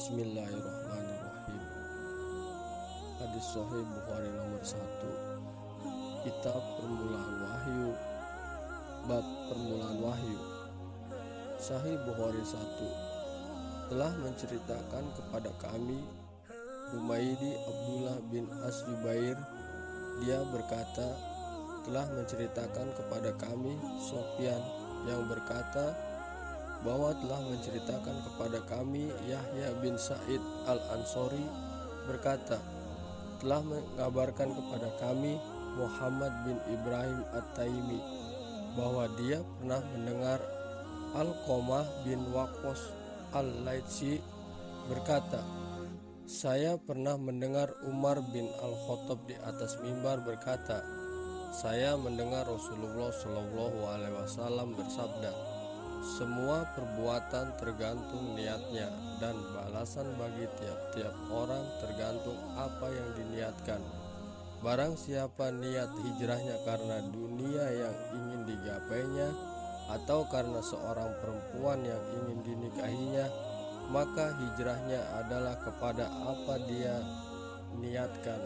Bismillahirrahmanirrahim. Hadis Sahih Bukhari nomor 1 Kitab Permulaan Wahyu. Bab Permulaan Wahyu. Sahih Bukhari 1 Telah menceritakan kepada kami Humaydi Abdullah bin As-Zubair Dia berkata Telah menceritakan kepada kami Sofyan yang berkata bahwa telah menceritakan kepada kami Yahya bin Said Al-Ansori berkata telah mengabarkan kepada kami Muhammad bin Ibrahim At-Taimi bahwa dia pernah mendengar Al-Qamah bin Waqos Al-Laitsi berkata saya pernah mendengar Umar bin Al-Khattab di atas mimbar berkata saya mendengar Rasulullah Shallallahu alaihi wasallam bersabda semua perbuatan tergantung niatnya dan balasan bagi tiap-tiap orang tergantung apa yang diniatkan. Barang siapa niat hijrahnya karena dunia yang ingin digapainya atau karena seorang perempuan yang ingin dinikahinya, maka hijrahnya adalah kepada apa dia niatkan